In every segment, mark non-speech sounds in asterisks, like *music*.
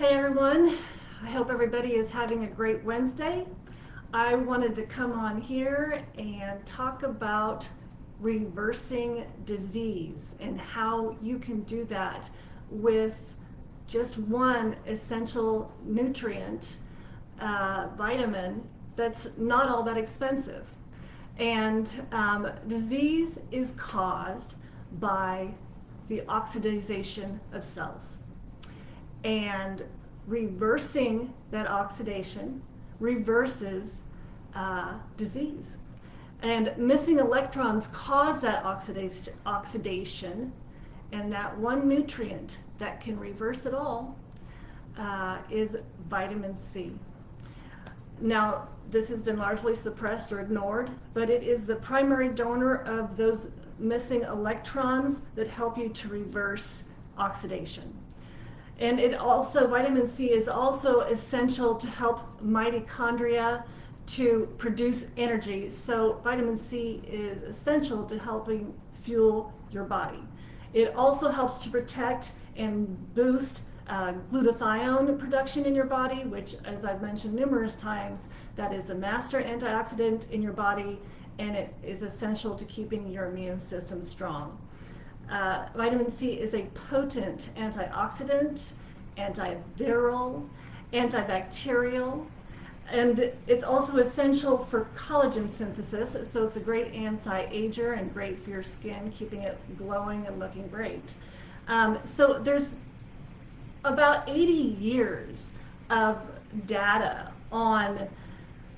Hey everyone, I hope everybody is having a great Wednesday. I wanted to come on here and talk about reversing disease and how you can do that with just one essential nutrient, uh, vitamin, that's not all that expensive. And um, disease is caused by the oxidization of cells. And reversing that oxidation reverses uh, disease. And missing electrons cause that oxidation, oxidation, and that one nutrient that can reverse it all uh, is vitamin C. Now, this has been largely suppressed or ignored, but it is the primary donor of those missing electrons that help you to reverse oxidation. And it also, vitamin C is also essential to help mitochondria to produce energy. So vitamin C is essential to helping fuel your body. It also helps to protect and boost uh, glutathione production in your body, which, as I've mentioned numerous times, that is the master antioxidant in your body, and it is essential to keeping your immune system strong. Uh, vitamin C is a potent antioxidant, antiviral, antibacterial, and it's also essential for collagen synthesis, so it's a great anti-ager and great for your skin, keeping it glowing and looking great. Um, so there's about 80 years of data on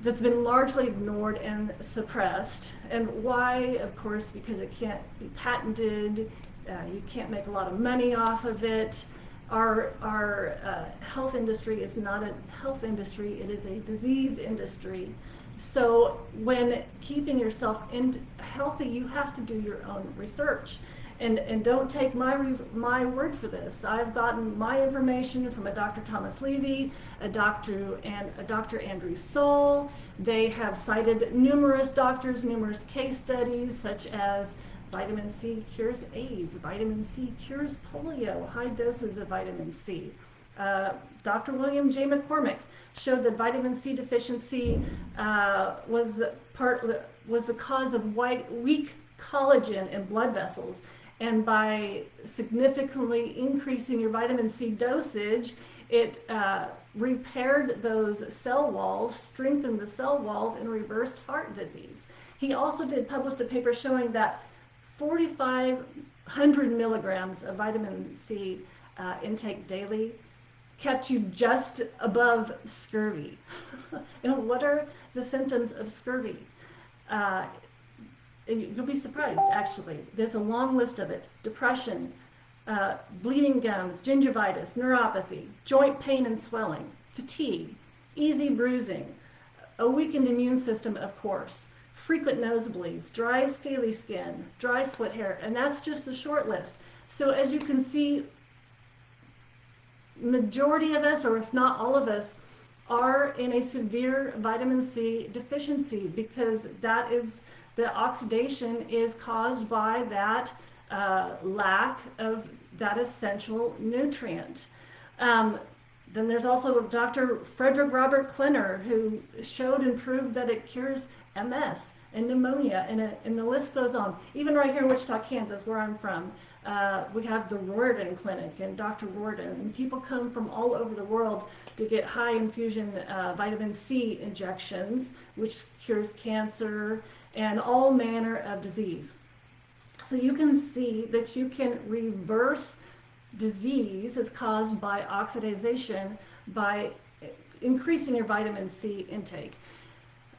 that's been largely ignored and suppressed. And why? Of course, because it can't be patented, uh, you can't make a lot of money off of it. Our, our uh, health industry is not a health industry, it is a disease industry. So when keeping yourself in healthy, you have to do your own research and, and don't take my, my word for this. I've gotten my information from a Dr. Thomas Levy, a Dr. and a Dr. Andrew Saul. They have cited numerous doctors, numerous case studies, such as vitamin C cures AIDS, vitamin C cures polio, high doses of vitamin C. Uh, Dr. William J. McCormick showed that vitamin C deficiency uh, was part was the cause of white, weak collagen in blood vessels and by significantly increasing your vitamin C dosage, it uh, repaired those cell walls, strengthened the cell walls, and reversed heart disease. He also did published a paper showing that 4,500 milligrams of vitamin C uh, intake daily kept you just above scurvy. *laughs* and what are the symptoms of scurvy? Uh, you'll be surprised actually. There's a long list of it. Depression, uh, bleeding gums, gingivitis, neuropathy, joint pain and swelling, fatigue, easy bruising, a weakened immune system, of course, frequent nosebleeds, dry scaly skin, dry sweat hair, and that's just the short list. So as you can see, majority of us, or if not all of us, are in a severe vitamin C deficiency because that is the oxidation is caused by that uh, lack of that essential nutrient. Um, then there's also Dr. Frederick Robert Klenner who showed and proved that it cures MS and pneumonia, and, and the list goes on. Even right here in Wichita, Kansas, where I'm from, uh, we have the Riordan Clinic and Dr. Riordan, and people come from all over the world to get high infusion uh, vitamin C injections, which cures cancer and all manner of disease. So you can see that you can reverse disease that's caused by oxidation by increasing your vitamin C intake.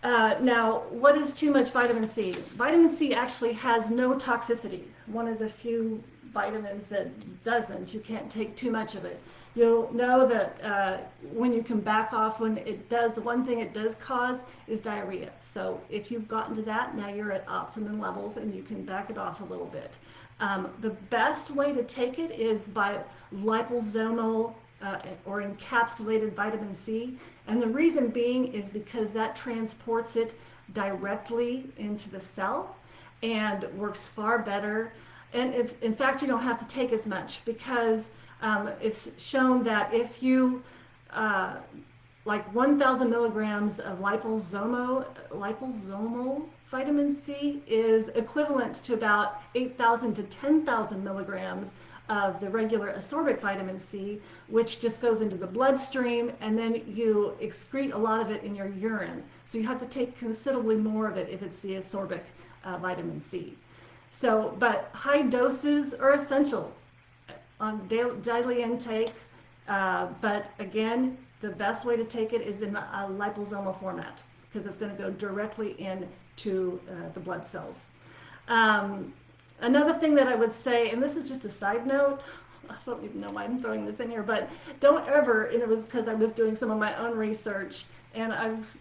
Uh, now, what is too much vitamin C? Vitamin C actually has no toxicity. One of the few vitamins that doesn't. You can't take too much of it. You'll know that uh, when you can back off when it does, one thing it does cause is diarrhea. So if you've gotten to that, now you're at optimum levels and you can back it off a little bit. Um, the best way to take it is by liposomal uh, or encapsulated vitamin C. And the reason being is because that transports it directly into the cell and works far better. And if, in fact, you don't have to take as much because Um, it's shown that if you, uh, like 1,000 milligrams of liposomal, liposomal vitamin C is equivalent to about 8,000 to 10,000 milligrams of the regular ascorbic vitamin C, which just goes into the bloodstream and then you excrete a lot of it in your urine. So you have to take considerably more of it if it's the ascorbic uh, vitamin C. So, but high doses are essential on daily, daily intake. Uh, but again, the best way to take it is in a liposomal format because it's going to go directly into uh, the blood cells. Um, Another thing that I would say, and this is just a side note, *laughs* I don't even know why I'm throwing this in here, but don't ever, and it was because I was doing some of my own research, and I've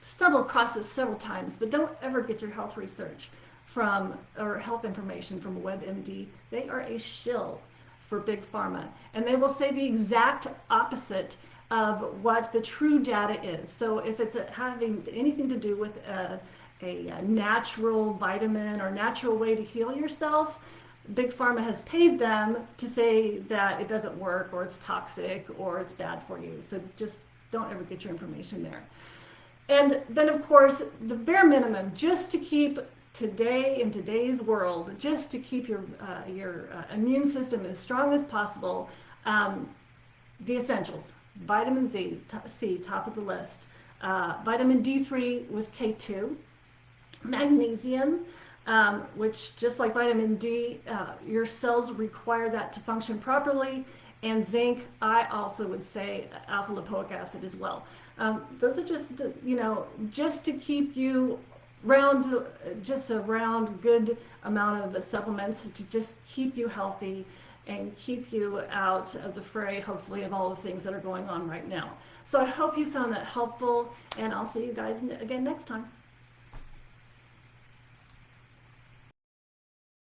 stumbled across this several times, but don't ever get your health research from, or health information from WebMD. They are a shill for Big Pharma, and they will say the exact opposite of what the true data is. So if it's having anything to do with a, a natural vitamin or natural way to heal yourself, Big Pharma has paid them to say that it doesn't work or it's toxic or it's bad for you. So just don't ever get your information there. And then, of course, the bare minimum, just to keep today in today's world, just to keep your, uh, your uh, immune system as strong as possible, um, the essentials vitamin Z, C, top of the list, uh, vitamin D3 with K2 magnesium, um, which just like vitamin D, uh, your cells require that to function properly. And zinc, I also would say alpha lipoic acid as well. Um, those are just, you know, just to keep you round, just a round good amount of supplements to just keep you healthy and keep you out of the fray, hopefully, of all the things that are going on right now. So I hope you found that helpful, and I'll see you guys again next time.